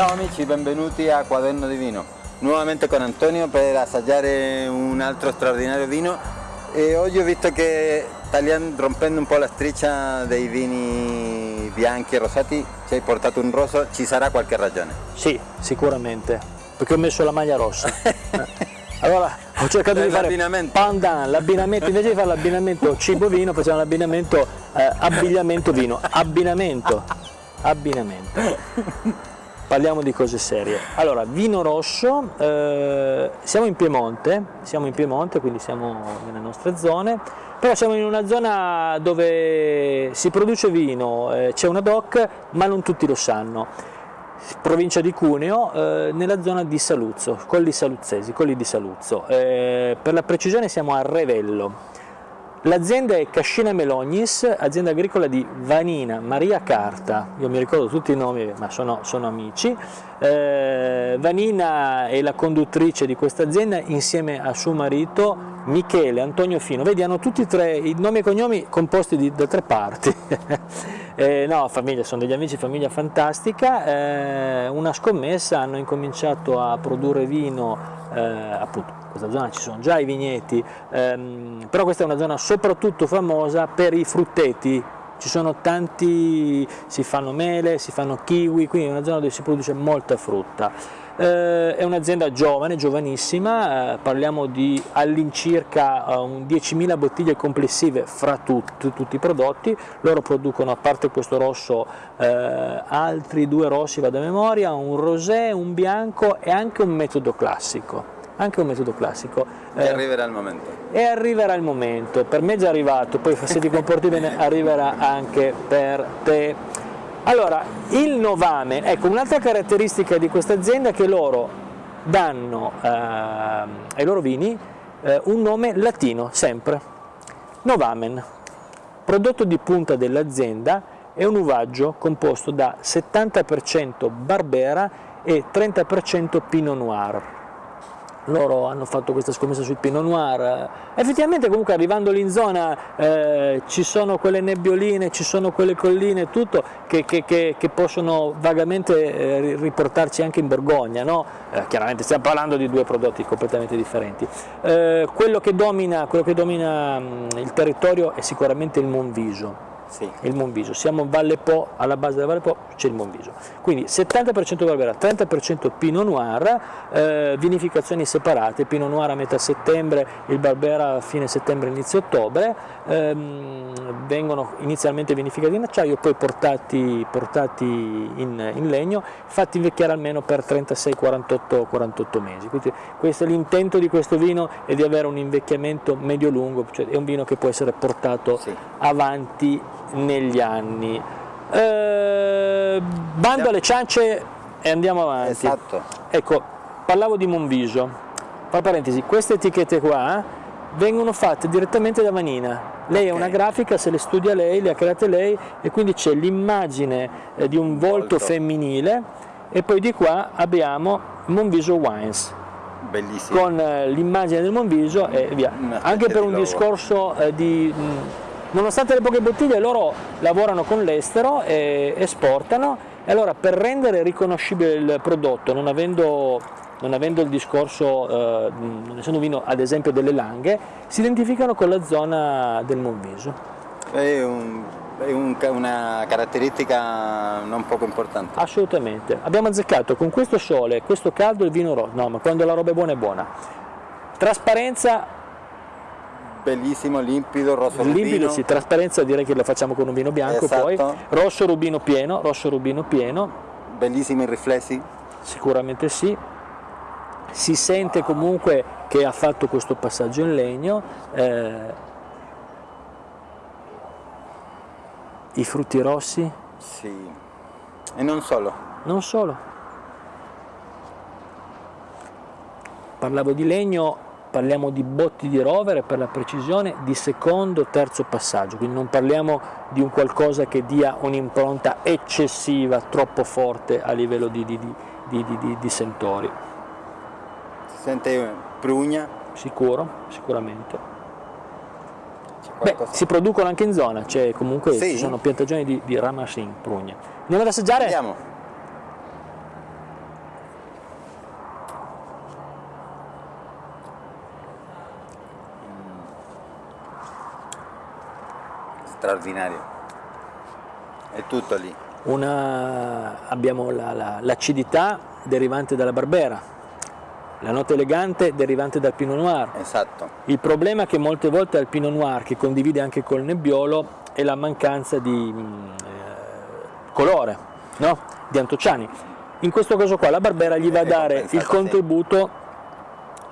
Ciao amici, benvenuti a Quaderno di Vino. Nuovamente con Antonio per assaggiare un altro straordinario vino e oggi ho visto che tagliando, rompendo un po' la striscia dei vini bianchi e rosati ci hai portato un rosso, ci sarà qualche ragione? Sì, sicuramente, perché ho messo la maglia rossa. Allora ho cercato di fare pandan, l'abbinamento, invece di fare l'abbinamento cibo-vino facciamo l'abbinamento eh, abbigliamento-vino, abbinamento, abbinamento. Parliamo di cose serie. Allora, vino rosso, eh, siamo in Piemonte, siamo in Piemonte, quindi siamo nelle nostre zone, però siamo in una zona dove si produce vino, eh, c'è una DOC, ma non tutti lo sanno provincia di Cuneo, eh, nella zona di Saluzzo, Colli Saluzzesi, Colli di Saluzzo. Eh, per la precisione siamo a Revello. L'azienda è Cascina Melognis, azienda agricola di Vanina Maria Carta, io mi ricordo tutti i nomi ma sono, sono amici, eh, Vanina è la conduttrice di questa azienda insieme a suo marito Michele Antonio Fino, vedi hanno tutti e tre i nomi e cognomi composti di, da tre parti. Eh, no, famiglia, sono degli amici, famiglia fantastica, eh, una scommessa, hanno incominciato a produrre vino, eh, appunto, in questa zona ci sono già i vigneti, ehm, però questa è una zona soprattutto famosa per i frutteti, ci sono tanti, si fanno mele, si fanno kiwi, quindi è una zona dove si produce molta frutta. Eh, è un'azienda giovane, giovanissima, eh, parliamo di all'incirca eh, 10.000 bottiglie complessive fra tut, tutti i prodotti, loro producono a parte questo rosso eh, altri due rossi, vado a memoria, un rosé, un bianco e anche un metodo classico anche un metodo classico. E eh, arriverà il momento. E arriverà il momento, per me è già arrivato, poi se ti comporti bene arriverà anche per te. Allora, il Novamen, ecco un'altra caratteristica di questa azienda è che loro danno eh, ai loro vini eh, un nome latino, sempre, Novamen, prodotto di punta dell'azienda, è un uvaggio composto da 70% Barbera e 30% Pinot Noir loro hanno fatto questa scommessa sul Pinot Noir, effettivamente comunque arrivando lì in zona eh, ci sono quelle nebbioline, ci sono quelle colline, tutto che, che, che, che possono vagamente eh, riportarci anche in Borgogna, no? eh, chiaramente stiamo parlando di due prodotti completamente differenti. Eh, quello che domina, quello domina mh, il territorio è sicuramente il Monviso, sì. il Monviso. Siamo in Valle Po, alla base della Valle Po c'è il Monviso. Quindi 70% Barbera, 30% Pinot Noir, eh, vinificazioni separate, Pinot Noir a metà settembre, il Barbera a fine settembre, inizio ottobre, ehm, vengono inizialmente vinificati in acciaio, poi portati, portati in, in, legno, fatti invecchiare almeno per 36-48 mesi. Quindi questo, l'intento di questo vino è di avere un invecchiamento medio-lungo, cioè è un vino che può essere portato sì. avanti negli anni. Eh, bando alle ciance e andiamo avanti. Esatto. Ecco, parlavo di Monviso, tra parentesi, queste etichette qua vengono fatte direttamente da Vanina. Lei okay. è una grafica, se le studia lei, le ha create lei e quindi c'è l'immagine eh, di un volto, volto femminile e poi di qua abbiamo Monviso Wines. Bellissimo. Con eh, l'immagine del Monviso e via. Anche per un discorso eh, di... Mh, Nonostante le poche bottiglie loro lavorano con l'estero e esportano e allora per rendere riconoscibile il prodotto, non avendo, non avendo il discorso, eh, non essendo vino ad esempio delle langhe, si identificano con la zona del Monviso. È, un, è un, una caratteristica non poco importante. Assolutamente. Abbiamo azzeccato con questo sole, questo caldo il vino rosso, no ma quando la roba è buona è buona. Trasparenza bellissimo, limpido, rosso limpido, rubino. sì, trasparenza direi che lo facciamo con un vino bianco esatto. poi, rosso rubino pieno, rosso rubino pieno. Bellissimi riflessi? Sicuramente sì. Si sente wow. comunque che ha fatto questo passaggio in legno. Eh, I frutti rossi? Sì. E non solo? Non solo. Parlavo di legno, parliamo di botti di rovere per la precisione di secondo terzo passaggio, quindi non parliamo di un qualcosa che dia un'impronta eccessiva, troppo forte a livello di, di, di, di sentori. Si sente prugna? Sicuro, sicuramente. Beh, si producono anche in zona, cioè comunque sì. ci sono piantagioni di, di Ramasin, prugna. Andiamo ad assaggiare? Andiamo. Straordinario. È tutto lì. Una, abbiamo l'acidità la, la, derivante dalla Barbera, la nota elegante derivante dal Pinot Noir. Esatto. Il problema che molte volte al Pinot Noir, che condivide anche col Nebbiolo, è la mancanza di mm, eh, colore, no? di antociani. In questo caso qua la Barbera gli va a dare il contributo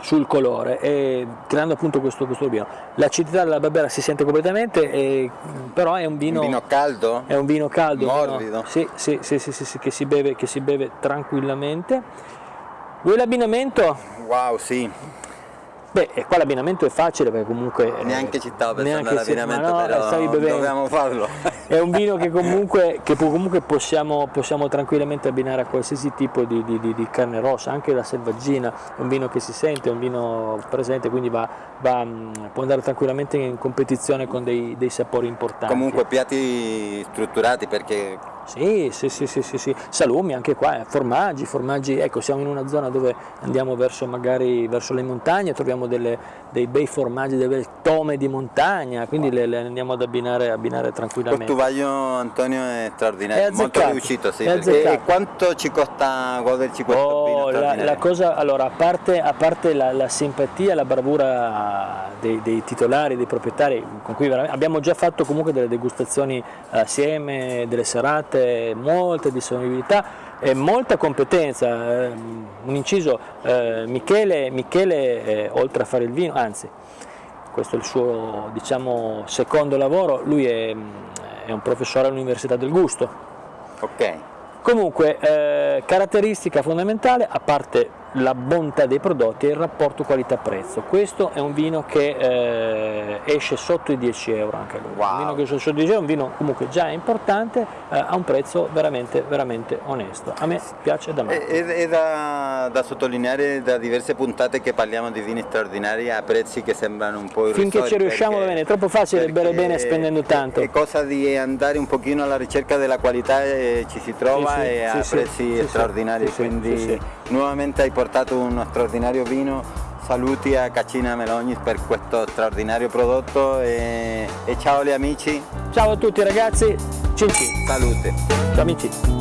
sul colore e creando appunto questo, questo vino. L'acidità della Barbera si sente completamente, e, però è un vino, un vino caldo? È un vino caldo. Morbido? Sì, sì, sì, sì, sì, che, si beve, che si beve tranquillamente. Vuoi l'abbinamento? Wow, sì. Beh, e qua l'abbinamento è facile perché comunque... Neanche ci stavo pensando all'abbinamento, no, però dobbiamo farlo. È un vino che comunque, che comunque possiamo, possiamo, tranquillamente abbinare a qualsiasi tipo di, di, di, carne rossa, anche la selvaggina, è un vino che si sente, è un vino presente, quindi va, va, può andare tranquillamente in competizione con dei, dei sapori importanti. Comunque piatti strutturati perché sì, sì, sì, sì, sì, sì. salumi anche qua, eh. formaggi, formaggi, ecco siamo in una zona dove andiamo verso magari verso le montagne, troviamo delle, dei bei formaggi, delle tome di montagna, quindi le, le andiamo ad abbinare, abbinare tranquillamente. Questo vaglio Antonio è straordinario, è molto riuscito, sì. E quanto ci costa goderci questo oh, la, la, cosa, allora, a parte, a parte la, la, simpatia, la bravura dei, dei, titolari, dei proprietari, con cui abbiamo già fatto comunque delle degustazioni assieme, delle serate, molte disponibilità e molta competenza. Eh, un inciso, eh, Michele, Michele eh, oltre a fare il vino, anzi questo è il suo diciamo, secondo lavoro, lui è, è un professore all'Università del Gusto. Ok. Comunque, eh, caratteristica fondamentale, a parte la bontà dei prodotti e il rapporto qualità-prezzo. Questo è un vino che eh, esce sotto i 10 euro anche lui. Wow. Un vino che esce sotto i 10 euro, un vino comunque già importante, eh, a un prezzo veramente, veramente onesto. A me piace da me. È, è da, da, sottolineare da diverse puntate che parliamo di vini straordinari a prezzi che sembrano un po' irrisori. Finché ci riusciamo perché, bene, è troppo facile bere bene spendendo tanto. È cosa di andare un pochino alla ricerca della qualità e ci si trova sì, sì, e a sì, prezzi straordinari, quindi nuovamente hai portato uno straordinario vino, saluti a Cacina Melognis per questo straordinario prodotto e, e ciao agli amici. Ciao a tutti ragazzi, cin cin. Salute. Ciao amici.